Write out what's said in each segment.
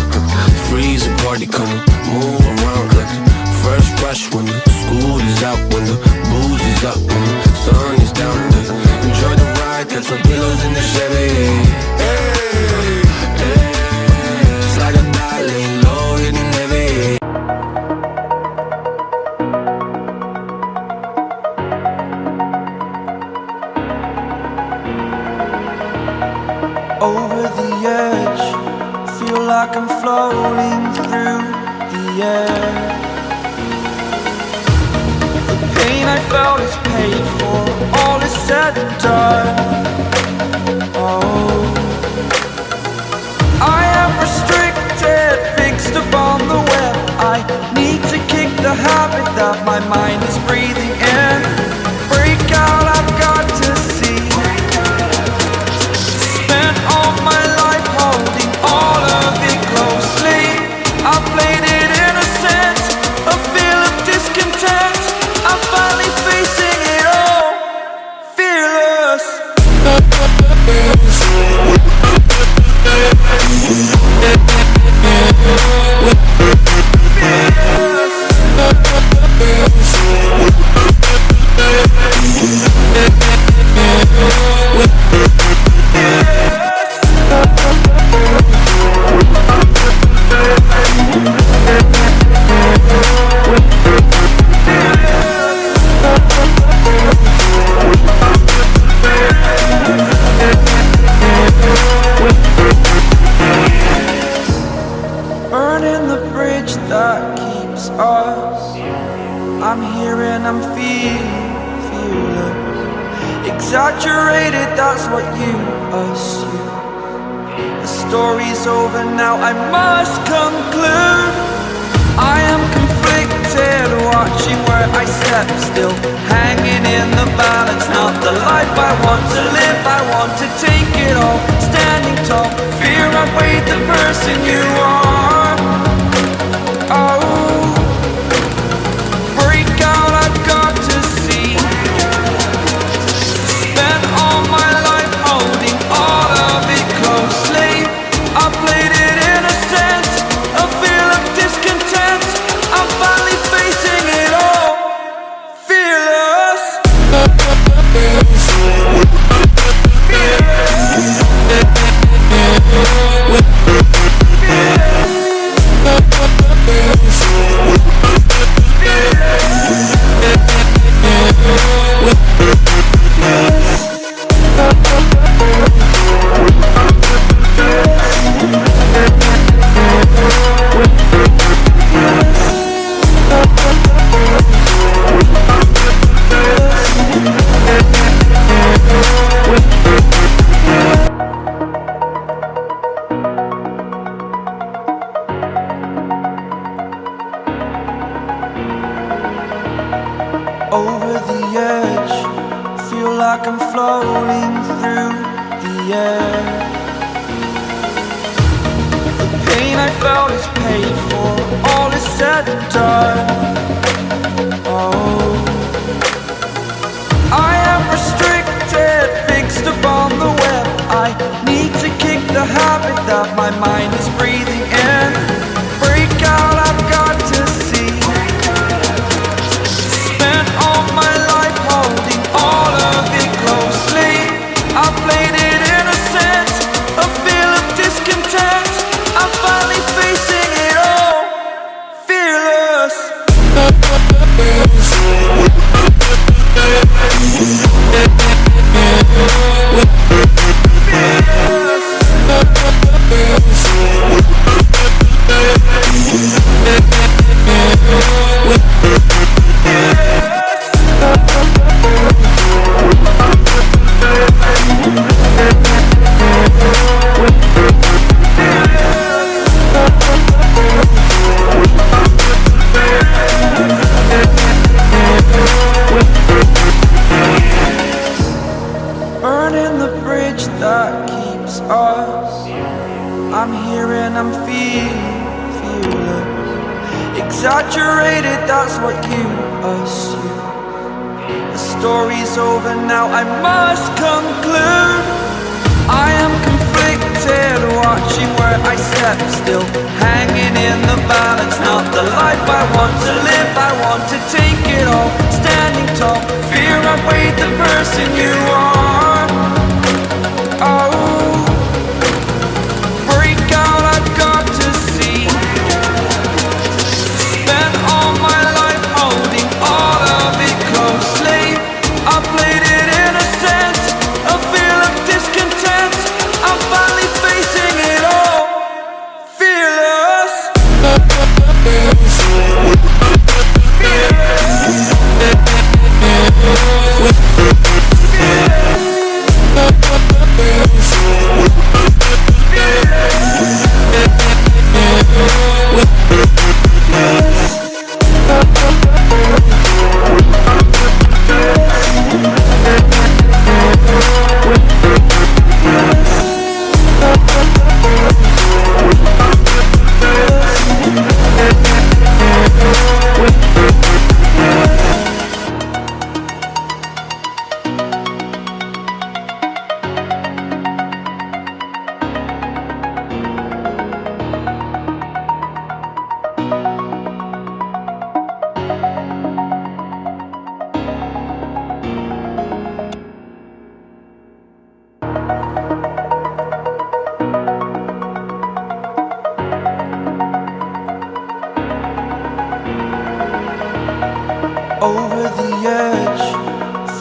out. Freeze a party, come move around like first rush when the school is out, through the air. The pain I felt is paid for, all is said and done. Oh, I am restricted, fixed upon the web. I need to kick the habit that my mind is breathing that keeps us. I'm here and I'm feeling fearless. Exaggerated, that's what you assume. The story's over now, I must conclude. I am conflicted, watching where I step still. Hanging in the balance, not the life I want to live. I want to take it all, standing tall. Fear outweighed the person you are. Like I'm floating through the air. The pain I felt is paid for, all is said and done. Exaggerated, that's what you assume The story's over now, I must conclude. I am conflicted, watching where I step still. Hanging in the balance, not the life I want to live. I want to take it all, standing tall. Fear I weighed the person you are.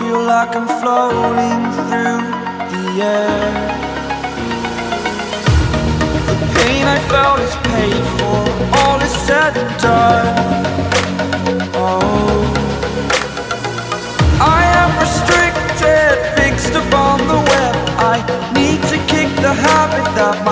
Feel like I'm floating through the air. The pain I felt is paid for, all is said and done. Oh, I am restricted, fixed upon the web. I need to kick the habit that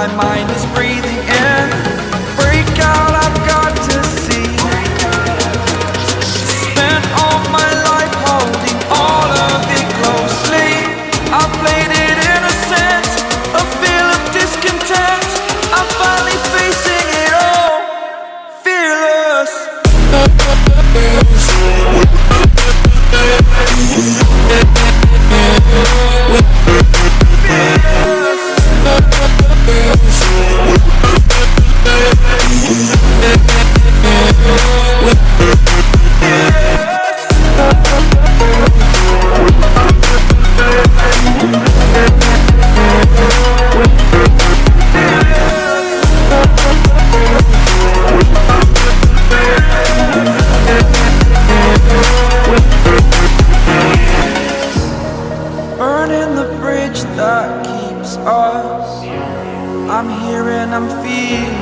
I'm feeling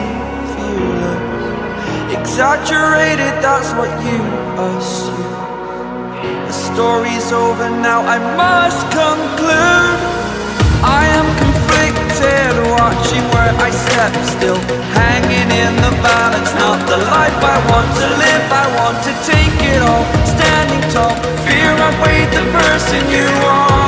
fearless. Exaggerated, that's what you assume. The story's over now, I must conclude. I am conflicted, watching where I step still. Hanging in the balance, not the life I want to live. I want to take it all, standing tall. Fear I weighed the person you are.